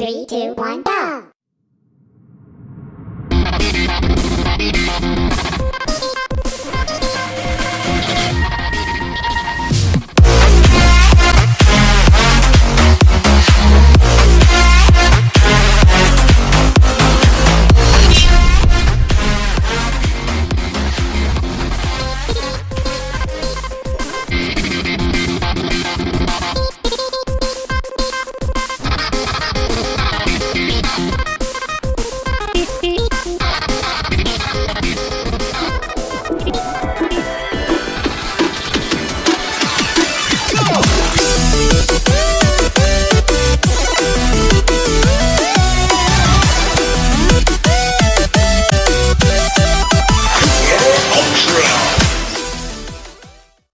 Three, two, one, go!